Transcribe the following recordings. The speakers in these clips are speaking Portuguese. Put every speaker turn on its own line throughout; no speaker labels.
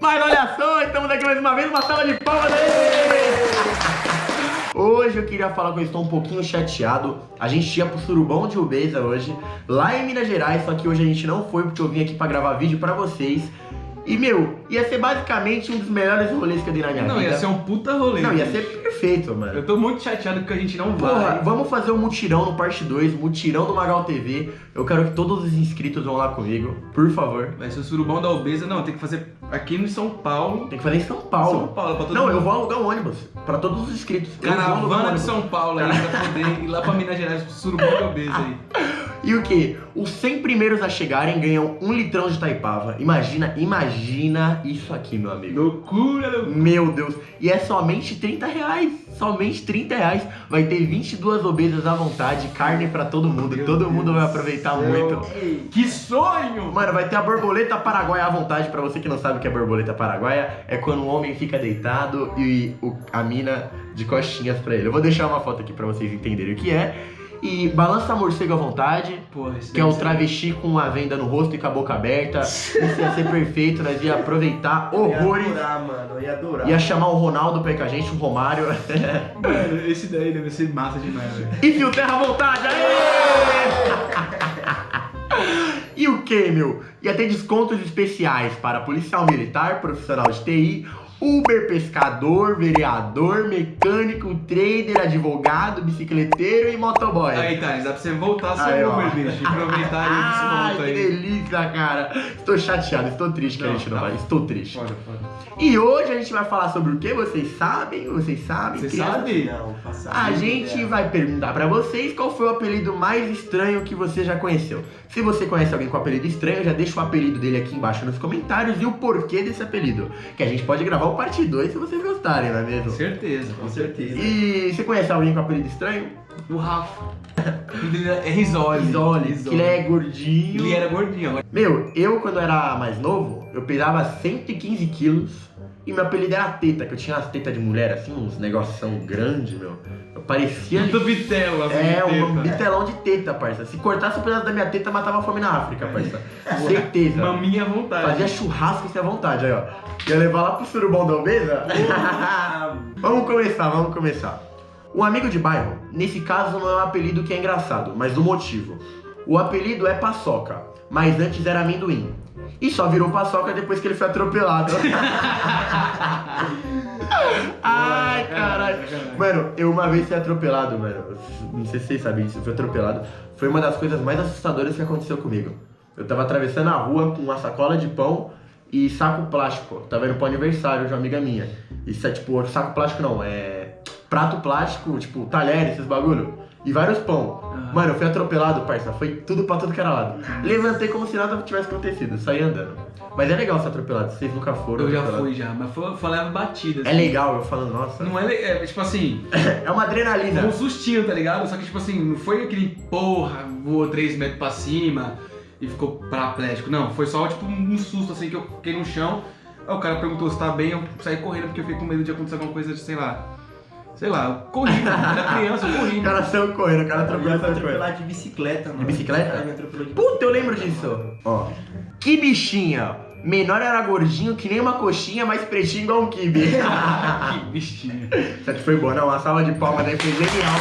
Mas olha só, estamos aqui mais uma vez, uma sala de palmas aí! Hoje eu queria falar que eu estou um pouquinho chateado. A gente ia pro Surubão de Ubeza hoje, lá em Minas Gerais, só que hoje a gente não foi porque eu vim aqui pra gravar vídeo pra vocês. E, meu, ia ser basicamente um dos melhores rolês que eu dei na minha
Não,
vida.
ia ser um puta rolê.
Não, ia
bicho.
ser perfeito, mano.
Eu tô muito chateado porque a gente não
Porra,
vai.
vamos fazer um mutirão no parte 2, mutirão do Magal TV. Eu quero que todos os inscritos vão lá comigo, por favor.
Vai ser o surubão da obesa. Não, tem que fazer aqui no São Paulo.
Tem que fazer em São Paulo.
São Paulo, pra todo
Não,
mundo.
eu vou alugar um ônibus pra todos os inscritos.
Caravana de. São Paulo aí, pra poder ir lá pra Minas Gerais pro surubão da obesa aí.
E o que? Os 100 primeiros a chegarem ganham um litrão de Taipava. Imagina, imagina isso aqui, meu amigo.
Loucura, loucura.
Meu Deus. E é somente 30 reais. Somente 30 reais. Vai ter 22 obesas à vontade, carne pra todo mundo.
Meu
todo
Deus
mundo vai aproveitar
céu.
muito.
Que sonho!
Mano, vai ter a borboleta paraguaia à vontade. Pra você que não sabe o que é borboleta paraguaia, é quando o homem fica deitado e o- a mina de costinhas pra ele. Eu vou deixar uma foto aqui pra vocês entenderem o que é. E balança morcego à vontade.
Porra,
Que é o travesti com a venda no rosto e com a boca aberta. Isso ia ser perfeito, nós ia aproveitar
Eu ia
horrores.
adorar, mano. Eu ia adorar.
Ia chamar o Ronaldo pra ir com a gente, o Romário.
Mano, esse daí deve ser massa demais, velho.
E fio terra à vontade, aê! E o que, meu? Ia ter descontos especiais para policial militar, profissional de TI, Uber, pescador, vereador, mecânico, trader, advogado, bicicleteiro e motoboy.
Aí, Thales, dá pra você voltar seu
Aí.
Uber, bicho. E aproveitar aí esse
Ai,
ponto
que
aí.
delícia, cara. Estou chateado, estou triste que a gente não
tá
vai. Estou triste.
Foda, foda.
E hoje a gente vai falar sobre o que? Vocês sabem? Vocês sabem?
Você
crianças?
sabe?
Não,
A gente vai perguntar pra vocês qual foi o apelido mais estranho que você já conheceu. Se você conhece alguém com apelido estranho, já deixa o apelido dele aqui embaixo nos comentários e o porquê desse apelido. Que a gente pode gravar o parte 2 se vocês gostarem, não é mesmo?
Certeza,
Com certeza.
E você conhece alguém com apelido estranho?
O Rafa. É Risoli.
Risoli, que ele é gordinho.
Ele era gordinho.
Meu, eu quando era mais novo, eu pesava 115 quilos e meu apelido era teta, que eu tinha as tetas de mulher, assim, uns negoção grande, meu. Eu parecia.
Do Bitelo, assim.
É, um bitelão de teta, parça. Se cortasse um pedaço da minha teta, matava a fome na África, parça. Certeza.
Maminha à vontade.
Fazia churrasco sem à vontade, aí, ó. Ia levar lá pro surubão da obesa? vamos começar, vamos começar. Um amigo de bairro, nesse caso não é um apelido que é engraçado, mas o motivo. O apelido é paçoca, mas antes era amendoim. E só virou paçoca depois que ele foi atropelado. Ai, caralho. Mano, eu uma vez fui atropelado, mano. Não sei se vocês sabem disso, eu fui atropelado. Foi uma das coisas mais assustadoras que aconteceu comigo. Eu tava atravessando a rua com uma sacola de pão e saco plástico. Tava indo pro aniversário de uma amiga minha. Isso é tipo, saco plástico não, é prato plástico, tipo, talher, esses bagulho. E vários pão.
Ah.
Mano, eu fui atropelado, parça. Foi tudo pra tudo que era lado. Levantei como se nada tivesse acontecido, saí andando. Mas é legal ser atropelado, vocês nunca foram.
Eu já fui já, mas foi, foi leve batida.
É legal, eu falo, nossa.
Não é, é tipo assim,
É uma adrenalina.
um sustinho, tá ligado? Só que tipo assim, não foi aquele porra, voou 3 metros pra cima e ficou paraplégico. Não, foi só tipo um susto assim que eu fiquei no chão. Aí o cara perguntou se tá bem, eu saí correndo porque eu fiquei com medo de acontecer alguma coisa de, sei lá. Sei lá, eu corri, mano. Era criança, eu corri.
O cara saiu correndo, o cara
Eu
atropelou, correndo.
atropelar de bicicleta, mano.
De bicicleta?
Cara, me atropelou de
Puta, eu lembro disso. Ó. Que bichinha. Menor era gordinho que nem uma coxinha, mas pretinho igual um kibe.
que bichinho.
Isso aqui foi bom, não? Uma salva de palmas aí foi genial.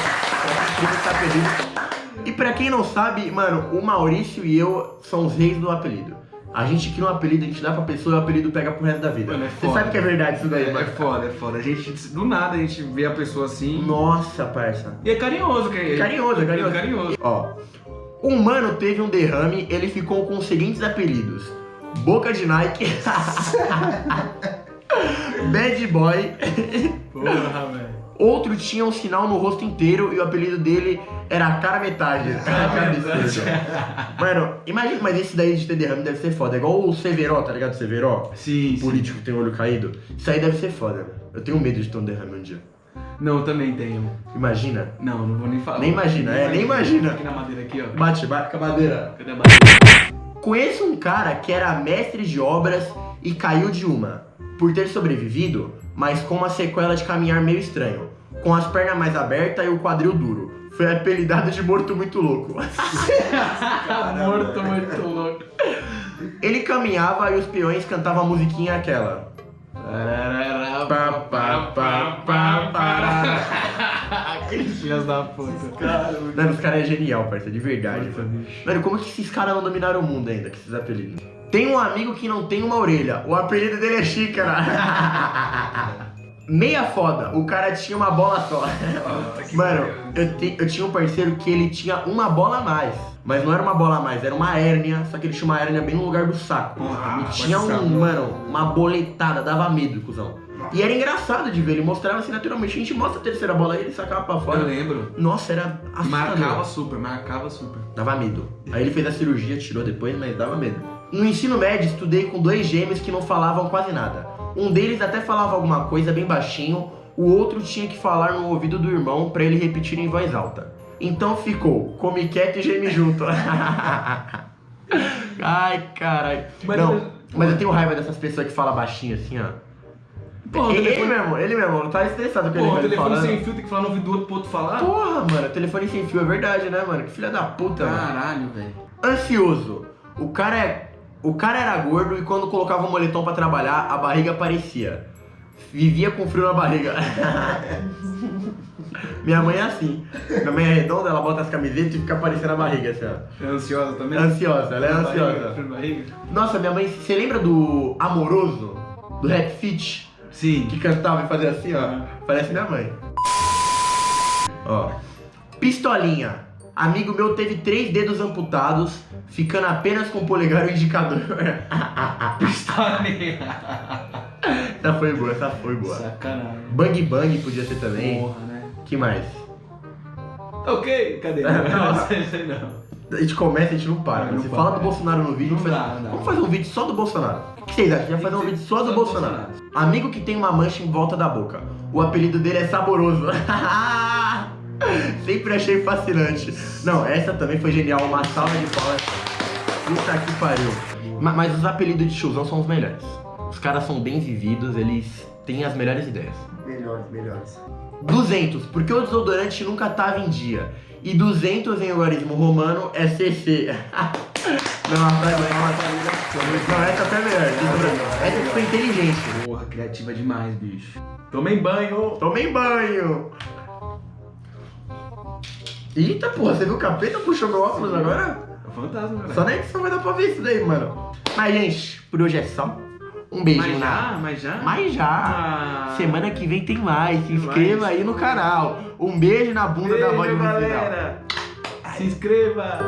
Quem tá apelido. E pra quem não sabe, mano, o Maurício e eu são os reis do apelido. A gente cria um apelido, a gente dá pra pessoa e o apelido pega pro resto da vida.
Mano, é
Você
foda.
sabe que é verdade isso daí,
É, é
mano?
foda, é foda. A gente, do nada, a gente vê a pessoa assim.
Nossa, parça.
E é carinhoso, que é
Carinhoso, é carinhoso.
carinhoso.
Ó, um mano teve um derrame, ele ficou com os seguintes apelidos: Boca de Nike, Bad Boy.
Porra, velho.
Outro tinha um sinal no rosto inteiro e o apelido dele era cara metade. Cara absurdo. Mano, imagina, mas esse daí de ter derrame deve ser foda. É igual o Severo, tá ligado? Severo?
Sim,
O político que tem o olho caído. Isso aí deve ser foda, mano. Eu tenho medo de ter um derrame um dia.
Não, eu também tenho.
Imagina.
Não, não vou nem falar.
Nem imagina, é, nem imagina.
Aqui na madeira aqui, ó.
Bate, bate com a madeira.
Cadê a madeira?
Conheço um cara que era mestre de obras e caiu de uma, por ter sobrevivido, mas com uma sequela de caminhar meio estranho, com as pernas mais abertas e o quadril duro. Foi apelidado de morto muito louco.
morto, muito louco.
Ele caminhava e os peões cantavam a musiquinha aquela.
Aqueles filhos da puta.
Mano, os caras é genial, parceiro, de verdade. Mano, como que esses caras não dominaram o mundo ainda, com esses apelidos? Tem um amigo que não tem uma orelha. O apelido dele é Xícara. Meia foda, o cara tinha uma bola só. Mano, eu, te- eu tinha um parceiro que ele tinha uma bola a mais. Mas não era uma bola a mais, era uma hérnia, só que ele tinha uma hérnia bem no lugar do saco.
Ah,
e tinha um, mano, uma boletada, dava medo, cuzão. E era engraçado de ver, ele mostrava assim naturalmente. A gente mostra a terceira bola aí, ele sacava pra
Eu
fora.
lembro.
Nossa, era assustador.
Marcava super, marcava super.
Dava medo. Aí ele fez a cirurgia, tirou depois, mas dava medo. No ensino médio, estudei com dois gêmeos que não falavam quase nada. Um deles até falava alguma coisa bem baixinho, o outro tinha que falar no ouvido do irmão pra ele repetir em voz alta. Então ficou, come quieto e geme junto. Ai, caralho.
Mas-
Não, mas eu tenho raiva dessas pessoas que falam baixinho assim, ó.
Pô, o
ele,
telefone-
ele mesmo, ele mesmo, tá estressado com ele
o
velho
telefone
falando.
sem fio tem que falar no ouvido do outro pro outro falar?
Porra, mano, telefone sem fio é verdade, né, mano? Que filha da puta, mano.
Caralho, velho.
Ansioso. O cara é. O cara era gordo e quando colocava o moletom pra trabalhar, a barriga aparecia. Vivia com frio na barriga. Minha mãe é assim. Minha mãe é redonda, ela bota as camisetas e fica aparecendo a barriga, assim, ó.
É ansiosa também?
Ansiosa, ela é
Barriga,
ansiosa.
na barriga?
Nossa, minha mãe, você lembra do Amoroso? Do Rap Fit?
Sim.
Que cantava e fazia assim, ó. Parece minha mãe. Ó. Pistolinha. Amigo meu teve três dedos amputados, ficando apenas com o polegar e o indicador.
Pistolinha.
essa foi boa, essa foi boa.
Sacanagem.
Bang Bang podia ser também.
Porra, né?
que mais?
Ok, cadê? Não, não.
A gente começa e a gente não para.
Não,
Você fala do. Bolsonaro no vídeo,
Não
faz-
dá, não dá.
vamos fazer um vídeo só do Bolsonaro. O que vocês acham? Vai fazer um vídeo só do Bolsonaro. Amigo que tem uma mancha em volta da boca. O apelido dele é Saboroso. Sempre achei fascinante. Não, essa também foi genial. Uma salva de palmas. Puta que pariu. Ma- Mas os apelidos de tiozão são os melhores. Os caras são bem vividos, eles têm as melhores ideias.
Melhores, melhores.
200, porque o desodorante nunca tava em dia. E 200 em algarismo romano é CC. Não, é uma- Não, essa foi melhor. Essa foi inteligente.
Porra, criativa demais, bicho. Tomei banho.
Tomei banho. Eita, porra, você viu o capeta puxou meu óculos agora?
É fantasma, cara.
Só na edição vai dar pra ver isso daí, mano. Mas, gente, por hoje é só. Um beijinho
Mas
na...
já? Mas já?
Mas já.
Ah.
Semana que vem tem mais. Se inscreva
mais.
aí no canal. Um beijo na bunda da voz
Beijo,
do
galera. Se inscreva.